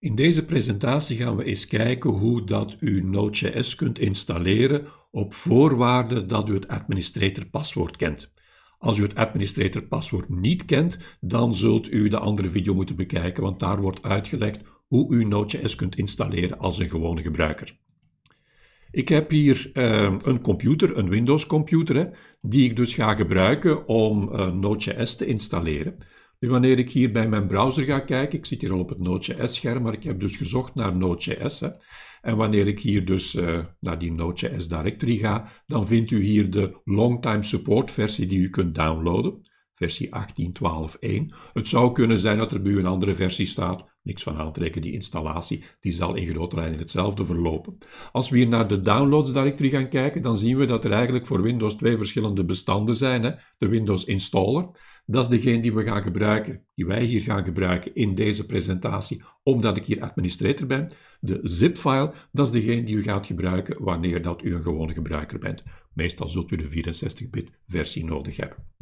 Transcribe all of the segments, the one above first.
In deze presentatie gaan we eens kijken hoe dat u Node.js kunt installeren op voorwaarde dat u het administrator-paswoord kent. Als u het administrator-paswoord niet kent, dan zult u de andere video moeten bekijken, want daar wordt uitgelegd hoe u Node.js kunt installeren als een gewone gebruiker. Ik heb hier uh, een computer, een Windows computer, die ik dus ga gebruiken om uh, Node.js te installeren. Wanneer ik hier bij mijn browser ga kijken, ik zit hier al op het Node.js-scherm, maar ik heb dus gezocht naar Node.js. En wanneer ik hier dus uh, naar die Node.js directory ga, dan vindt u hier de Longtime Support versie die u kunt downloaden versie 18.12.1. Het zou kunnen zijn dat er bij u een andere versie staat. Niks van aantrekken, die installatie die zal in grote lijnen hetzelfde verlopen. Als we hier naar de downloads directory gaan kijken, dan zien we dat er eigenlijk voor Windows twee verschillende bestanden zijn. Hè? De Windows installer, dat is degene die we gaan gebruiken, die wij hier gaan gebruiken in deze presentatie, omdat ik hier administrator ben. De zip-file, dat is degene die u gaat gebruiken wanneer dat u een gewone gebruiker bent. Meestal zult u de 64-bit versie nodig hebben.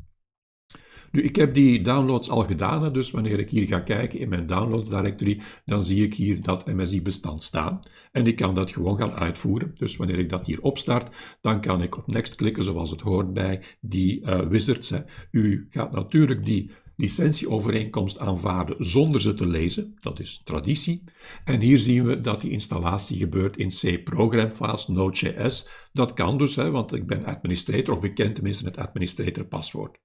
Nu, ik heb die downloads al gedaan, dus wanneer ik hier ga kijken in mijn downloads directory, dan zie ik hier dat MSI-bestand staan. En ik kan dat gewoon gaan uitvoeren. Dus wanneer ik dat hier opstart, dan kan ik op next klikken, zoals het hoort bij die uh, wizards. U gaat natuurlijk die licentieovereenkomst aanvaarden zonder ze te lezen. Dat is traditie. En hier zien we dat die installatie gebeurt in C-program files, Node.js. Dat kan dus, hè, want ik ben administrator, of ik ken tenminste het administrator paswoord.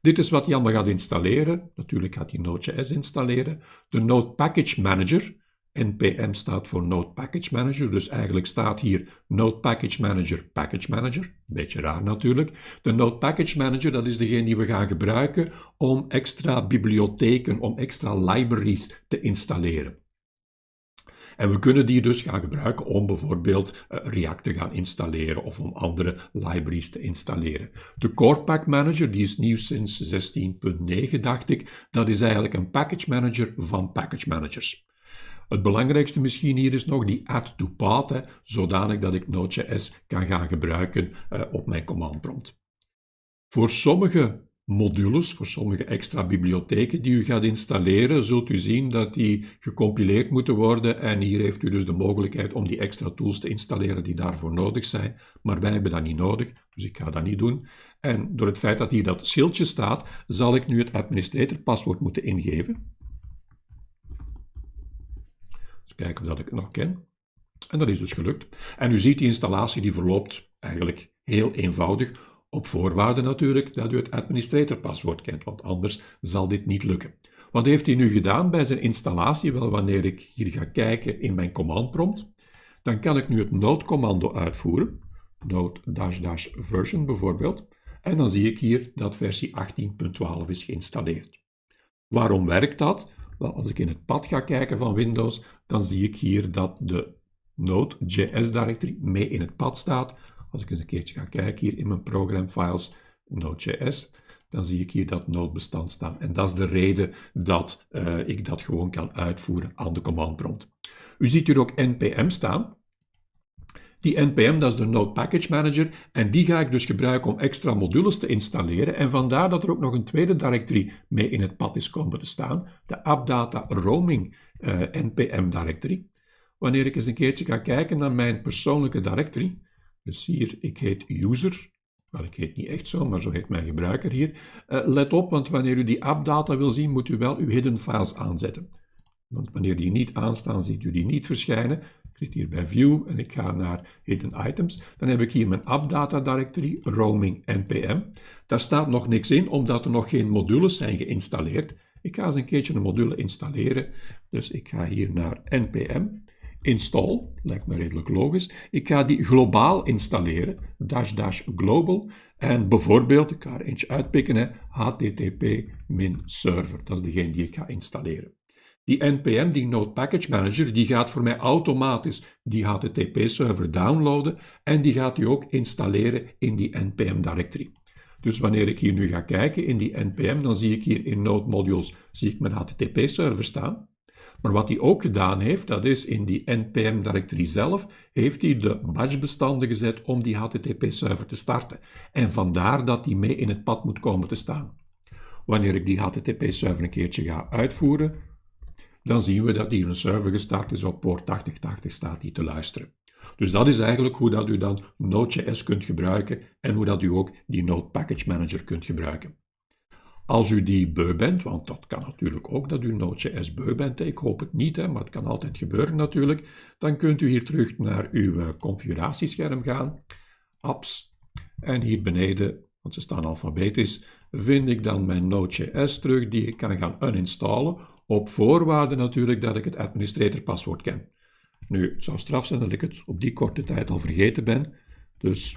Dit is wat hij allemaal gaat installeren. Natuurlijk gaat hij Node.js installeren. De Node Package Manager. NPM staat voor Node Package Manager, dus eigenlijk staat hier Node Package Manager, Package Manager. Beetje raar natuurlijk. De Node Package Manager, dat is degene die we gaan gebruiken om extra bibliotheken, om extra libraries te installeren. En we kunnen die dus gaan gebruiken om bijvoorbeeld uh, React te gaan installeren of om andere libraries te installeren. De Core Pack Manager, die is nieuw sinds 16.9 dacht ik, dat is eigenlijk een package manager van package managers. Het belangrijkste misschien hier is nog die add to path, zodanig dat ik Node.js kan gaan gebruiken uh, op mijn command prompt. Voor sommige modules, voor sommige extra bibliotheken die u gaat installeren, zult u zien dat die gecompileerd moeten worden en hier heeft u dus de mogelijkheid om die extra tools te installeren die daarvoor nodig zijn, maar wij hebben dat niet nodig, dus ik ga dat niet doen. En door het feit dat hier dat schildje staat, zal ik nu het administrator paswoord moeten ingeven. Eens kijken of dat ik het nog ken. En dat is dus gelukt. En u ziet die installatie die verloopt eigenlijk heel eenvoudig op voorwaarde natuurlijk dat u het administratorpaswoord kent, want anders zal dit niet lukken. Wat heeft hij nu gedaan bij zijn installatie? Wel, wanneer ik hier ga kijken in mijn command prompt, dan kan ik nu het node-commando uitvoeren, node-version bijvoorbeeld, en dan zie ik hier dat versie 18.12 is geïnstalleerd. Waarom werkt dat? Wel, als ik in het pad ga kijken van Windows, dan zie ik hier dat de Node.js directory mee in het pad staat, als ik eens een keertje ga kijken hier in mijn programfiles, Node.js, dan zie ik hier dat Node-bestand staan. En dat is de reden dat uh, ik dat gewoon kan uitvoeren aan de command prompt. U ziet hier ook npm staan. Die npm, dat is de Node Package Manager, en die ga ik dus gebruiken om extra modules te installeren. En vandaar dat er ook nog een tweede directory mee in het pad is komen te staan, de AppData Roaming uh, npm directory. Wanneer ik eens een keertje ga kijken naar mijn persoonlijke directory, dus hier, ik heet user. Wel, ik heet niet echt zo, maar zo heet mijn gebruiker hier. Uh, let op, want wanneer u die appdata wil zien, moet u wel uw hidden files aanzetten. Want wanneer die niet aanstaan, ziet u die niet verschijnen. Zit hier bij View en ik ga naar Hidden Items. Dan heb ik hier mijn appdata directory, roaming npm. Daar staat nog niks in, omdat er nog geen modules zijn geïnstalleerd. Ik ga eens een keertje een module installeren. Dus ik ga hier naar npm install, lijkt me redelijk logisch. Ik ga die globaal installeren, dash dash global. En bijvoorbeeld, ik ga er eentje uitpikken, http-server. Dat is degene die ik ga installeren. Die npm, die Node Package Manager, die gaat voor mij automatisch die HTTP-server downloaden en die gaat hij ook installeren in die npm directory. Dus wanneer ik hier nu ga kijken in die npm, dan zie ik hier in Node Modules zie ik mijn HTTP-server staan. Maar wat hij ook gedaan heeft, dat is in die npm directory zelf, heeft hij de batchbestanden gezet om die HTTP-server te starten. En vandaar dat die mee in het pad moet komen te staan. Wanneer ik die HTTP-server een keertje ga uitvoeren, dan zien we dat hier een server gestart is op poort 8080 staat die te luisteren. Dus dat is eigenlijk hoe dat u dan Node.js kunt gebruiken en hoe dat u ook die Node Package Manager kunt gebruiken. Als u die beu bent, want dat kan natuurlijk ook dat u Node.js beu bent, ik hoop het niet, hè, maar het kan altijd gebeuren natuurlijk, dan kunt u hier terug naar uw eh, configuratiescherm gaan, apps, en hier beneden, want ze staan alfabetisch, vind ik dan mijn Node.js terug die ik kan gaan uninstallen, op voorwaarde natuurlijk dat ik het administratorpaswoord ken. Nu, het zou straf zijn dat ik het op die korte tijd al vergeten ben, dus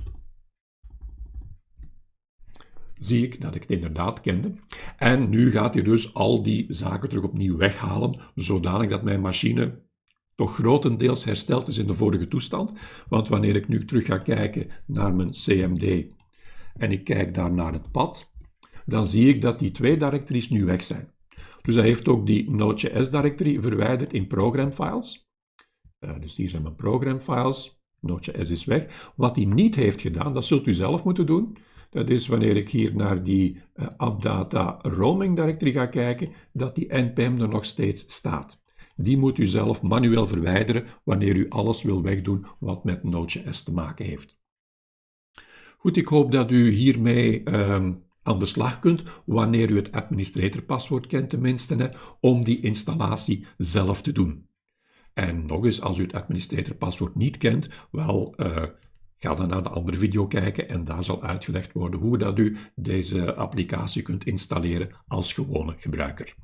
zie ik dat ik het inderdaad kende. En nu gaat hij dus al die zaken terug opnieuw weghalen, zodanig dat mijn machine toch grotendeels hersteld is in de vorige toestand. Want wanneer ik nu terug ga kijken naar mijn CMD en ik kijk daar naar het pad, dan zie ik dat die twee directories nu weg zijn. Dus hij heeft ook die Node.js directory verwijderd in program files. Uh, dus hier zijn mijn program files. Node.js is weg. Wat hij niet heeft gedaan, dat zult u zelf moeten doen. Dat is wanneer ik hier naar die uh, AppData roaming directory ga kijken, dat die npm er nog steeds staat. Die moet u zelf manueel verwijderen wanneer u alles wil wegdoen wat met Node.js te maken heeft. Goed, ik hoop dat u hiermee uh, aan de slag kunt, wanneer u het administratorpaswoord kent tenminste, hè, om die installatie zelf te doen. En nog eens, als u het administratorpaswoord niet kent, wel, uh, ga dan naar de andere video kijken en daar zal uitgelegd worden hoe dat u deze applicatie kunt installeren als gewone gebruiker.